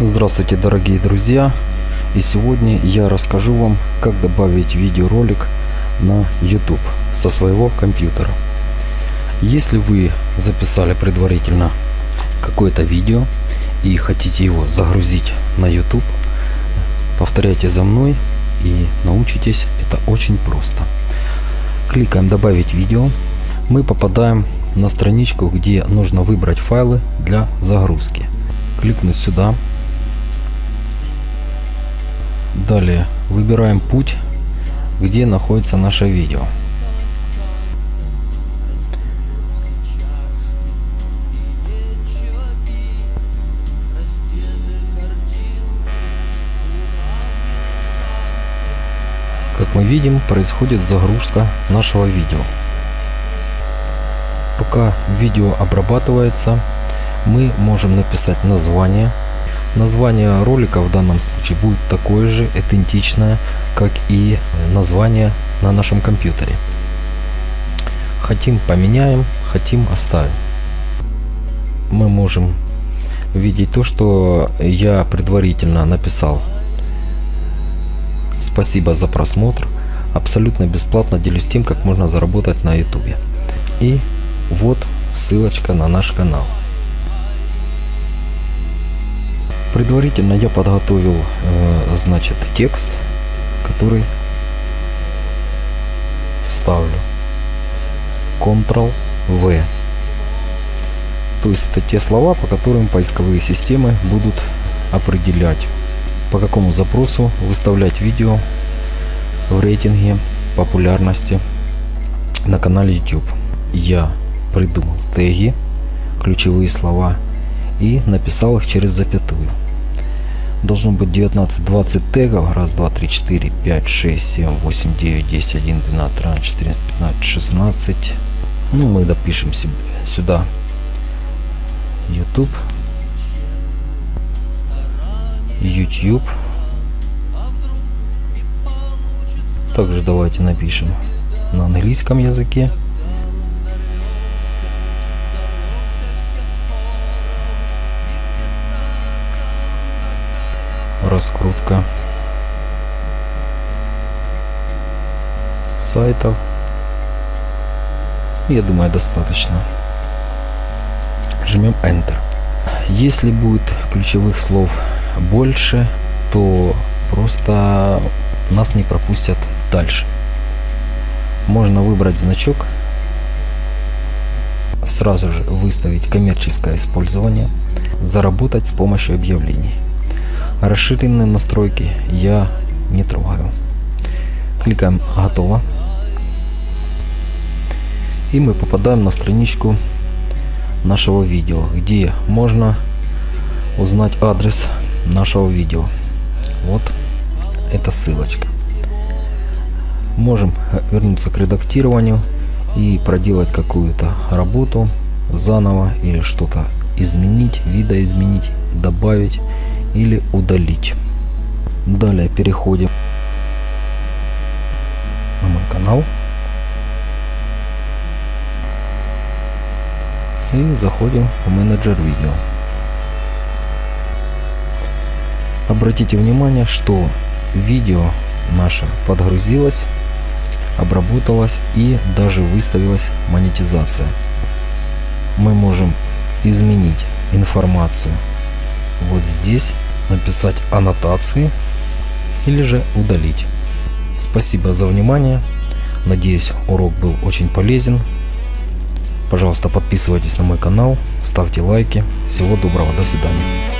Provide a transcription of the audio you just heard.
Здравствуйте, дорогие друзья! И сегодня я расскажу вам, как добавить видеоролик на YouTube со своего компьютера. Если вы записали предварительно какое-то видео и хотите его загрузить на YouTube, повторяйте за мной и научитесь. Это очень просто. Кликаем «Добавить видео». Мы попадаем на страничку, где нужно выбрать файлы для загрузки. Кликнуть сюда Далее выбираем путь, где находится наше видео. Как мы видим, происходит загрузка нашего видео. Пока видео обрабатывается, мы можем написать название Название ролика в данном случае будет такое же идентичное, как и название на нашем компьютере. Хотим поменяем, хотим оставим. Мы можем видеть то, что я предварительно написал. Спасибо за просмотр. Абсолютно бесплатно делюсь тем, как можно заработать на YouTube. И вот ссылочка на наш канал. Предварительно я подготовил, э, значит, текст, который вставлю. Ctrl-V. То есть это те слова, по которым поисковые системы будут определять, по какому запросу выставлять видео в рейтинге популярности на канале YouTube. Я придумал теги, ключевые слова и написал их через запятую должно быть 19-20 тегов. Раз, два, три, четыре, пять, шесть, семь, восемь, девять, десять, один, двенадцать, тринадцать, четырнадцать, пятнадцать, шестнадцать. Ну, мы допишем себе сюда YouTube. YouTube. Также давайте напишем на английском языке. Раскрутка сайтов. Я думаю, достаточно. Жмем Enter. Если будет ключевых слов больше, то просто нас не пропустят дальше. Можно выбрать значок, сразу же выставить коммерческое использование, заработать с помощью объявлений. Расширенные настройки я не трогаю. Кликаем «Готово». И мы попадаем на страничку нашего видео, где можно узнать адрес нашего видео. Вот эта ссылочка. Можем вернуться к редактированию и проделать какую-то работу заново или что-то изменить, видоизменить, добавить или удалить. Далее переходим на мой канал и заходим в менеджер видео. Обратите внимание, что видео наше подгрузилось, обработалось и даже выставилась монетизация. Мы можем изменить информацию вот здесь написать аннотации или же удалить. Спасибо за внимание. Надеюсь, урок был очень полезен. Пожалуйста, подписывайтесь на мой канал, ставьте лайки. Всего доброго, до свидания.